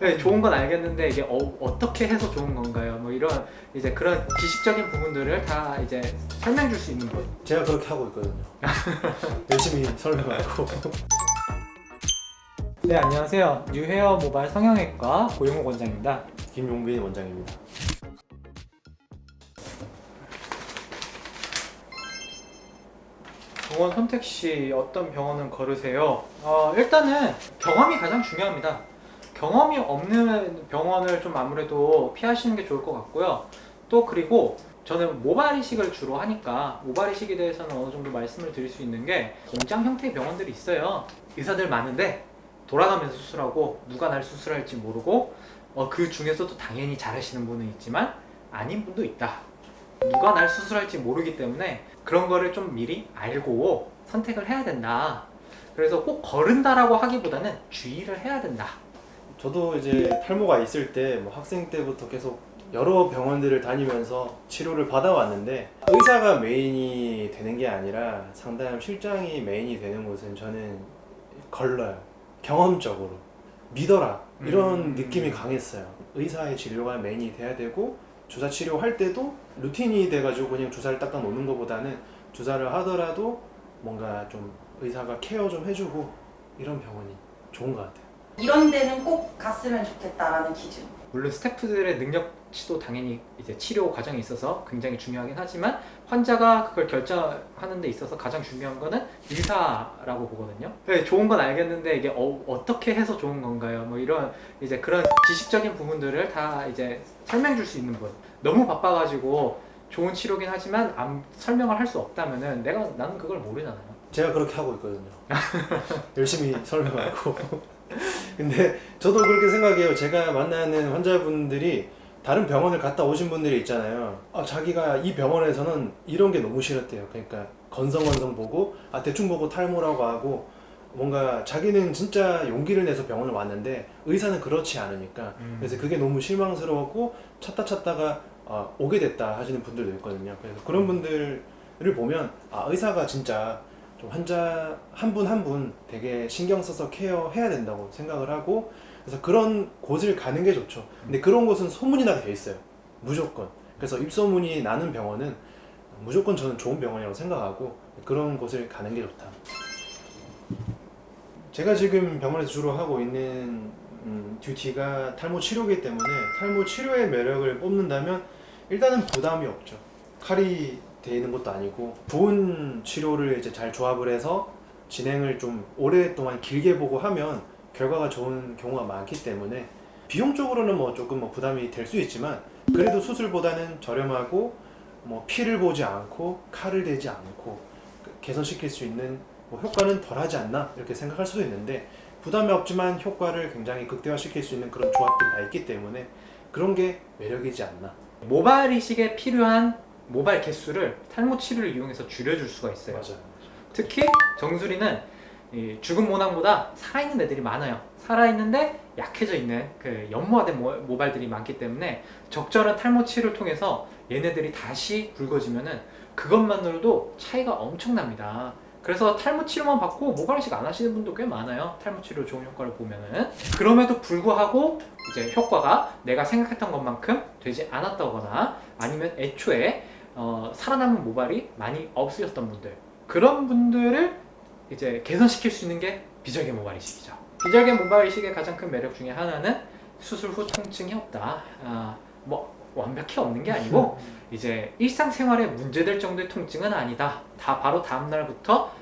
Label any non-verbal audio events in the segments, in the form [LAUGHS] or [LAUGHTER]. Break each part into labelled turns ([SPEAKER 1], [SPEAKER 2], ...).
[SPEAKER 1] 네, 좋은 건 알겠는데 이게 어, 떻게 해서 좋은 건가요? 뭐 이런 이제 그런 지식적인 부분들을 다 이제 설명해 줄수 있는 분.
[SPEAKER 2] 제가 그렇게 하고 있거든요 [LAUGHS] 열심히 설명하고
[SPEAKER 1] 네, 안녕하세요. 뉴헤어 모바일 성형외과 고용호 원장입니다.
[SPEAKER 2] 김용빈 원장입니다
[SPEAKER 1] 병원 선택 시 어떤 병원은 거르세요? 어, 일단은 경험이 가장 중요합니다. 경험이 없는 병원을 좀 아무래도 피하시는 게 좋을 것 같고요. 또 그리고 저는 모발 이식을 주로 하니까 모발 이식에 대해서는 어느 정도 말씀을 드릴 수 있는 게 공장 형태의 병원들이 있어요. 의사들 많은데 돌아가면서 수술하고 누가 날 수술할지 모르고 어, 그 중에서도 당연히 잘하시는 분은 있지만 아닌 분도 있다. 누가 날 수술할지 모르기 때문에 그런 거를 좀 미리 알고 선택을 해야 된다. 그래서 꼭 거른다라고 하기보다는 주의를 해야 된다.
[SPEAKER 2] 저도 이제 탈모가 있을 때 뭐 학생 때부터 계속 여러 병원들을 다니면서 치료를 받아왔는데 의사가 메인이 되는 게 아니라 상담 실장이 메인이 되는 곳은 저는 걸러요. 경험적으로. 믿어라. 이런
[SPEAKER 1] 음.
[SPEAKER 2] 느낌이 강했어요. 의사의 진료가 메인이 돼야 되고 주사 치료할 때도 루틴이 돼가지고 그냥 주사를 닦아 놓는 것보다는 주사를 하더라도 뭔가 좀 의사가 케어 좀 해주고 이런 병원이 좋은 것 같아요
[SPEAKER 3] 이런 데는 꼭 갔으면 좋겠다라는 기준.
[SPEAKER 1] 물론 스태프들의 능력치도 당연히 이제 치료 과정에 있어서 굉장히 중요하긴 하지만 환자가 그걸 결정하는 데 있어서 가장 중요한 거는 의사라고 보거든요. 네, 좋은 건 알겠는데 이게 어, 떻게 해서 좋은 건가요? 뭐 이런 이제 그런 지식적인 부분들을 다 이제 설명해 줄 수 있는 분. 너무 바빠가지고 좋은 치료긴 하지만 안- 설명을 할 수 없다면은 내가 나는 그걸 모르잖아요.
[SPEAKER 2] 제가 그렇게 하고 있거든요 [LAUGHS] 열심히 설명하고 근데 [LAUGHS] 저도 그렇게 생각해요. 제가 만나는 환자분들이 다른 병원을 갔다 오신 분들이 있잖아요. 아, 자기가 이 병원에서는 이런 게 너무 싫었대요. 그러니까 건성건성 보고 아 대충 보고 탈모라고 하고 뭔가 자기는 진짜 용기를 내서 병원을 왔는데 의사는 그렇지 않으니까.
[SPEAKER 1] 음.
[SPEAKER 2] 그래서 그게 너무 실망스러웠고 찾다 찾다가 아, 오게 됐다 하시는 분들도 있거든요. 그래서 그런 분들을 보면 아 의사가 진짜 좀 환자 한분 한 분 되게 신경 써서 케어해야 된다고 생각을 하고 그래서 그런 곳을 가는 게 좋죠. 근데 그런 곳은 소문이 나게 돼 있어요. 무조건. 그래서 입소문이 나는 병원은 무조건 저는 좋은 병원이라고 생각하고 그런 곳을 가는 게 좋다. 제가 지금 병원에서 주로 하고 있는 음, 듀티가 탈모 치료이기 때문에 탈모 치료의 매력을 뽑는다면 일단은 부담이 없죠. 칼이 돼 있는 것도 아니고 좋은 치료를 이제 잘 조합을 해서 진행을 좀 오랫동안 길게 보고 하면 결과가 좋은 경우가 많기 때문에 비용적으로는 뭐 조금 뭐 부담이 될 수 있지만 그래도 수술보다는 저렴하고 뭐 피를 보지 않고 칼을 대지 않고 그 개선시킬 수 있는 뭐 효과는 덜하지 않나 이렇게 생각할 수도 있는데 부담이 없지만 효과를 굉장히 극대화시킬 수 있는 그런 조합들이 다 있기 때문에 그런 게 매력이지 않나.
[SPEAKER 1] 모발 이식에 필요한 모발 개수를 탈모 치료를 이용해서 줄여줄 수가 있어요.
[SPEAKER 2] 맞아요
[SPEAKER 1] 특히 정수리는 이 죽은 모낭보다 살아있는 애들이 많아요. 살아있는데 약해져 있는 그 연모화된 모- 모발들이 많기 때문에 적절한 탈모 치료를 통해서 얘네들이 다시 굵어지면은 그것만으로도 차이가 엄청납니다. 그래서 탈모 치료만 받고 모발 이식 안 하시는 분도 꽤 많아요. 탈모 치료 좋은 효과를 보면은 그럼에도 불구하고 이제 효과가 내가 생각했던 것만큼 되지 않았다거나 아니면 애초에 어, 살아남은 모발이 많이 없으셨던 분들 그런 분들을 이제 개선시킬 수 있는 게 비절개 모발 이식이죠. 비절개 모발 이식의 가장 큰 매력 중에 하나는 수술 후 통증이 없다. 아, 뭐 완벽히 없는 게 아니고 [LAUGHS] 이제 일상생활에 문제될 정도의 통증은 아니다. 다 바로 다음 날부터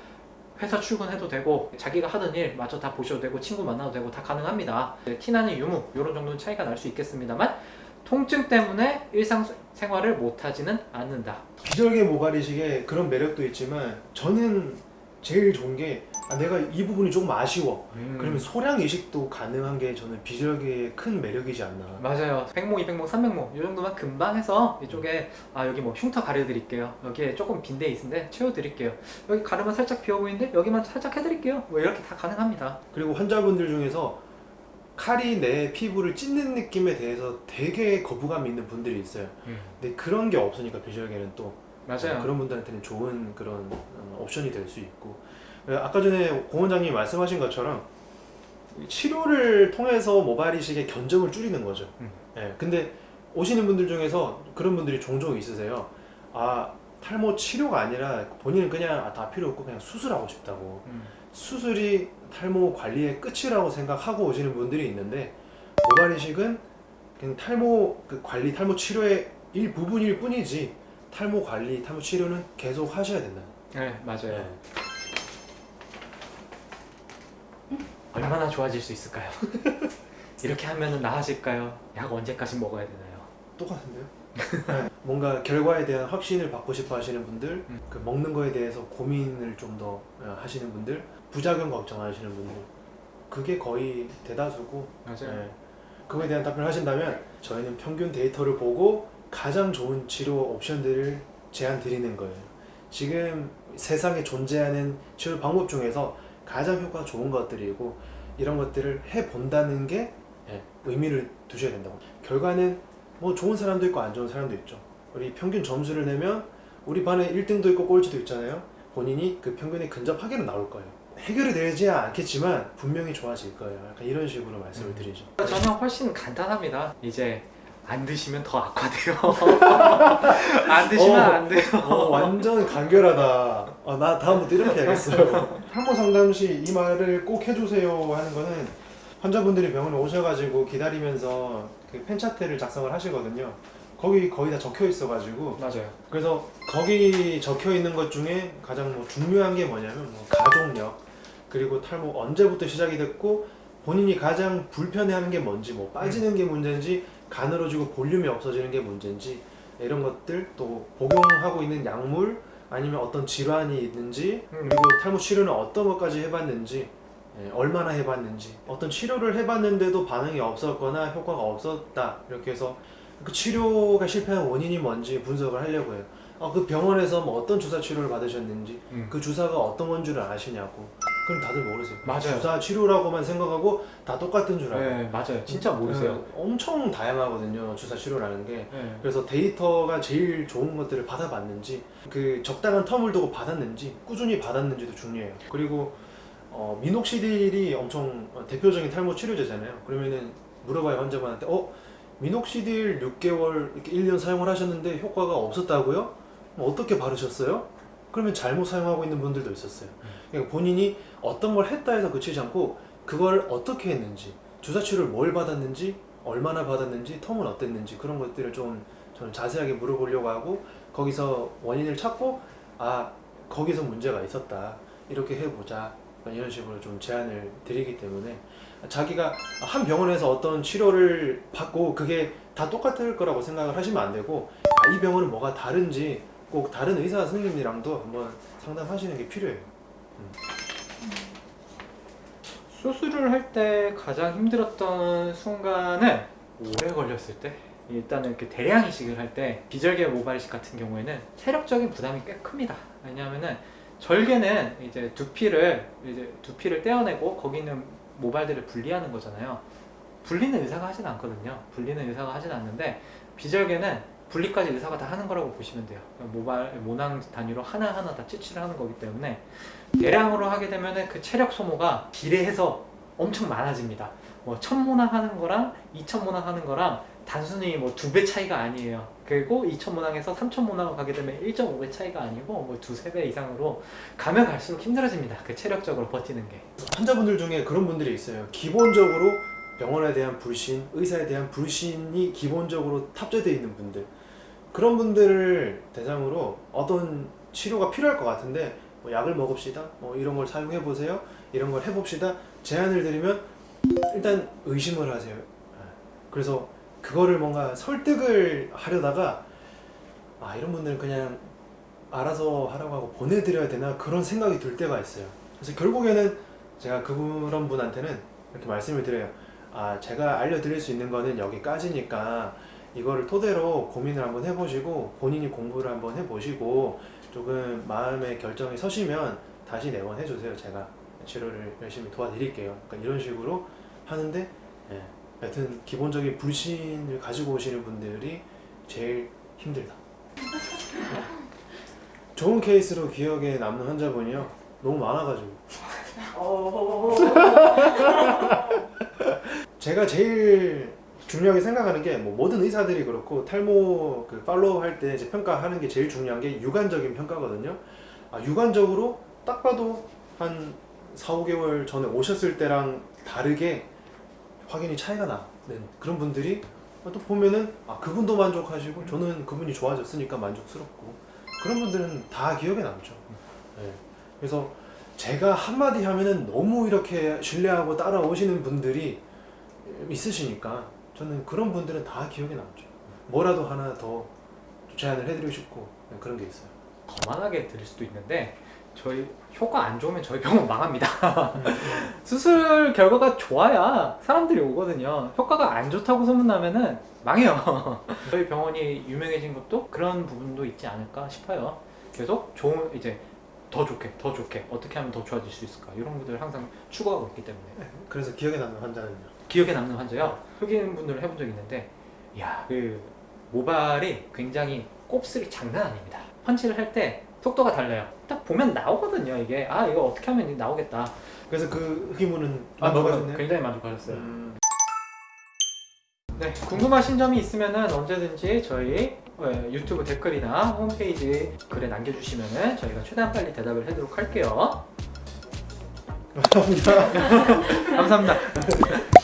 [SPEAKER 1] 회사 출근해도 되고 자기가 하던 일 마저 다 보셔도 되고 친구 만나도 되고 다 가능합니다. 네, 티나는 유무 이런 정도는 차이가 날 수 있겠습니다만 통증 때문에 일상생활을 못하지는 않는다.
[SPEAKER 2] 비절개 모발 이식에 그런 매력도 있지만 저는 제일 좋은 게 아, 내가 이 부분이 조금 아쉬워 그러면 소량 이식도 가능한 게 저는 비절개의 큰 매력이지 않나
[SPEAKER 1] 맞아요. 100모, 200모, 300모 이 정도만 금방 해서 이쪽에 아 여기 뭐 흉터 가려드릴게요. 여기에 조금 빈 데 있는데 채워드릴게요. 여기 가르마 살짝 비어 보이는데 여기만 살짝 해드릴게요. 뭐 이렇게 다 가능합니다.
[SPEAKER 2] 그리고 환자분들 중에서 칼이 내 피부를 찢는 느낌에 대해서 되게 거부감이 있는 분들이 있어요 근데 그런 게 없으니까 비절개는 또
[SPEAKER 1] 맞아요.
[SPEAKER 2] 그런 분들한테는 좋은 그런 어, 옵션이 될 수 있고 어, 아까 전에 공 원장님이 말씀하신 것처럼 치료를 통해서 모발 이식의 견적을 줄이는 거죠.
[SPEAKER 1] 음.
[SPEAKER 2] 예. 근데 오시는 분들 중에서 그런 분들이 종종 있으세요. 아 탈모 치료가 아니라 본인은 그냥 아, 다 필요 없고 그냥 수술하고 싶다고.
[SPEAKER 1] 음.
[SPEAKER 2] 수술이 탈모 관리의 끝이라고 생각하고 오시는 분들이 있는데 모발 이식은 그냥 탈모 그 관리 탈모 치료의 일부분일 뿐이지 탈모 관리 탈모 치료는 계속 하셔야 된다.
[SPEAKER 1] 네 맞아요.
[SPEAKER 2] 예.
[SPEAKER 1] 얼마나 좋아질 수 있을까요? [LAUGHS] 이렇게 하면 나아질까요? 약 언제까지 먹어야 되나요?
[SPEAKER 2] 똑같은데요? [LAUGHS] 네, 뭔가 결과에 대한 확신을 받고 싶어 하시는 분들,
[SPEAKER 1] 음.
[SPEAKER 2] 그 먹는 거에 대해서 고민을 좀 더 하시는 분들, 부작용 걱정하시는 분들, 그게 거의 대다수고,
[SPEAKER 1] 맞아요.
[SPEAKER 2] 네, 그거에 대한 답변을 하신다면 저희는 평균 데이터를 보고 가장 좋은 치료 옵션들을 제안 드리는 거예요. 지금 세상에 존재하는 치료 방법 중에서 가장 효과가 좋은 것들이고 이런 것들을 해 본다는 게 예, 의미를 두셔야 된다고. 결과는 뭐 좋은 사람도 있고 안 좋은 사람도 있죠. 우리 평균 점수를 내면 우리 반에 1등도 있고 꼴찌도 있잖아요. 본인이 그 평균에 근접하게는 나올 거예요. 해결이 되지 않겠지만 분명히 좋아질 거예요. 약간 이런 식으로 말씀을
[SPEAKER 1] 음.
[SPEAKER 2] 드리죠.
[SPEAKER 1] 저는 훨씬 간단합니다. 이제 안 드시면 더 악화돼요. [LAUGHS] 안 드시면
[SPEAKER 2] 어.
[SPEAKER 1] 안 돼요.
[SPEAKER 2] 어, 완전 간결하다. 아, 나 다음부터 이렇게 해야겠어요. 탈모 상담 시 이 말을 꼭 해주세요 하는 거는 환자분들이 병원에 오셔가지고 기다리면서 그 펜차트를 작성을 하시거든요. 거기 거의 다 적혀 있어가지고
[SPEAKER 1] 맞아요.
[SPEAKER 2] 그래서 거기 적혀 있는 것 중에 가장 뭐 중요한 게 뭐냐면 뭐 가족력 그리고 탈모 언제부터 시작이 됐고 본인이 가장 불편해하는 게 뭔지 뭐 빠지는 게 문제인지 가늘어지고 볼륨이 없어지는 게 문제인지 이런 것들 또 복용하고 있는 약물 아니면 어떤 질환이 있는지
[SPEAKER 1] 음.
[SPEAKER 2] 그리고 탈모 치료는 어떤 것까지 해봤는지 예, 얼마나 해봤는지 어떤 치료를 해봤는데도 반응이 없었거나 효과가 없었다 이렇게 해서 그 치료가 실패한 원인이 뭔지 분석을 하려고 해요. 아, 그 병원에서 뭐 어떤 주사 치료를 받으셨는지
[SPEAKER 1] 음.
[SPEAKER 2] 그 주사가 어떤 건 줄을 아시냐고 그럼 다들 모르세요.
[SPEAKER 1] 맞아요.
[SPEAKER 2] 주사 치료라고만 생각하고 다 똑같은 줄 알고
[SPEAKER 1] 네 맞아요. 진짜 모르세요.
[SPEAKER 2] 네, 엄청 다양하거든요 주사 치료라는 게
[SPEAKER 1] 네.
[SPEAKER 2] 그래서 데이터가 제일 좋은 것들을 받아봤는지 그 적당한 텀을 두고 받았는지 꾸준히 받았는지도 중요해요 그리고 어, 미녹시딜이 엄청 대표적인 탈모 치료제잖아요 그러면은 물어봐요 환자분한테 어 미녹시딜 6개월 이렇게 1년 사용을 하셨는데 효과가 없었다고요? 그럼 어떻게 바르셨어요? 그러면 잘못 사용하고 있는 분들도 있었어요 그러니까 본인이 어떤 걸 했다 해서 그치지 않고 그걸 어떻게 했는지 주사 치료를 뭘 받았는지 얼마나 받았는지 텀은 어땠는지 그런 것들을 좀 저는 자세하게 물어보려고 하고 거기서 원인을 찾고 아 거기서 문제가 있었다 이렇게 해보자 이런 식으로 좀 제안을 드리기 때문에 자기가 한 병원에서 어떤 치료를 받고 그게 다 똑같을 거라고 생각을 하시면 안 되고 아, 이 병원은 뭐가 다른지 꼭 다른 의사 선생님이랑도 한번 상담하시는 게 필요해요.
[SPEAKER 1] 수술을 할 때 가장 힘들었던 순간은 오래 걸렸을 때 일단은 이렇게 대량 이식을 할 때 비절개 모발 이식 같은 경우에는 체력적인 부담이 꽤 큽니다. 왜냐하면은 절개는 이제 두피를 이제 두피를 떼어내고 거기 있는 모발들을 분리하는 거잖아요. 분리는 의사가 하진 않거든요. 분리는 의사가 하진 않는데 비절개는 분리까지 의사가 다 하는 거라고 보시면 돼요. 모발 모낭 단위로 하나 하나 다 치치를 하는 거기 때문에 대량으로 하게 되면은 그 체력 소모가 비례해서 엄청 많아집니다. 뭐 천모낭 하는 거랑 이천모낭 하는 거랑 단순히 뭐 두 배 차이가 아니에요. 그리고 2천모낭에서 3천모낭을 가게 되면 1.5배 차이가 아니고 뭐 두세 배 이상으로 가면 갈수록 힘들어집니다. 그 체력적으로 버티는 게.
[SPEAKER 2] 환자분들 중에 그런 분들이 있어요. 기본적으로 병원에 대한 불신, 의사에 대한 불신이 기본적으로 탑재되어 있는 분들. 그런 분들을 대상으로 어떤 치료가 필요할 것 같은데 뭐 약을 먹읍시다. 뭐 이런 걸 사용해 보세요. 이런 걸 해봅시다. 제안을 드리면 일단 의심을 하세요. 그래서 그거를 뭔가 설득을 하려다가 아 이런 분들은 그냥 알아서 하라고 하고 보내드려야 되나 그런 생각이 들 때가 있어요. 그래서 결국에는 제가 그런 분한테는 이렇게 말씀을 드려요. 아 제가 알려드릴 수 있는 거는 여기까지니까 이거를 토대로 고민을 한번 해보시고 본인이 공부를 한번 해보시고 조금 마음의 결정이 서시면 다시 내원해 주세요. 제가 치료를 열심히 도와드릴게요. 그러니까 이런 식으로 하는데 예, 여튼 기본적인 불신을 가지고 오시는 분들이 제일 힘들다. [LAUGHS] 좋은 케이스로 기억에 남는 환자분이요. 너무 많아가지고
[SPEAKER 3] 어... [LAUGHS]
[SPEAKER 2] 제가 제일 중요하게 생각하는 게 뭐 모든 의사들이 그렇고 탈모 그 팔로우 할 때 이제 평가하는 게 제일 중요한 게 육안적인 평가거든요. 아, 육안적으로 딱 봐도 한 4, 5개월 전에 오셨을 때랑 다르게 확연히 차이가 나는 그런 분들이 또 보면은 아 그분도 만족하시고 저는 그분이 좋아졌으니까 만족스럽고 그런 분들은 다 기억에 남죠. 네. 그래서 제가 한마디 하면은 너무 이렇게 신뢰하고 따라오시는 분들이 있으시니까 저는 그런 분들은 다 기억에 남죠. 뭐라도 하나 더 제안을 해드리고 싶고 네, 그런 게 있어요.
[SPEAKER 1] 거만하게 들을 수도 있는데 저희 효과 안 좋으면 저희 병원 [LAUGHS] 망합니다. 수술 결과가 좋아야 사람들이 오거든요. 효과가 안 좋다고 소문나면은 망해요. [LAUGHS] 저희 병원이 유명해진 것도 그런 부분도 있지 않을까 싶어요. 계속 좋은 이제 더 좋게 더 좋게 어떻게 하면 더 좋아질 수 있을까 이런 것들을 항상 추구하고 있기 때문에
[SPEAKER 2] 그래서 기억에 남는 환자는요.
[SPEAKER 1] 기억에 남는 환자요. 흑인 분들을 해본 적이 있는데, 이야, 그 모발이 굉장히 곱슬이 장난 아닙니다. 펀치를 할때 속도가 달라요. 딱 보면 나오거든요, 이게. 아, 이거 어떻게 하면 나오겠다.
[SPEAKER 2] 그래서 그 흑인분은
[SPEAKER 1] 아,
[SPEAKER 2] 만족하셨네요.
[SPEAKER 1] 굉장히 만족하셨어요.
[SPEAKER 2] 음,
[SPEAKER 1] 네, 궁금하신 점이 있으면은 언제든지 저희 어, 유튜브 댓글이나 홈페이지 글에 남겨주시면은 저희가 최대한 빨리 대답을 해도록 할게요. [LAUGHS]
[SPEAKER 2] 감사합니다.
[SPEAKER 1] 감사합니다. [LAUGHS]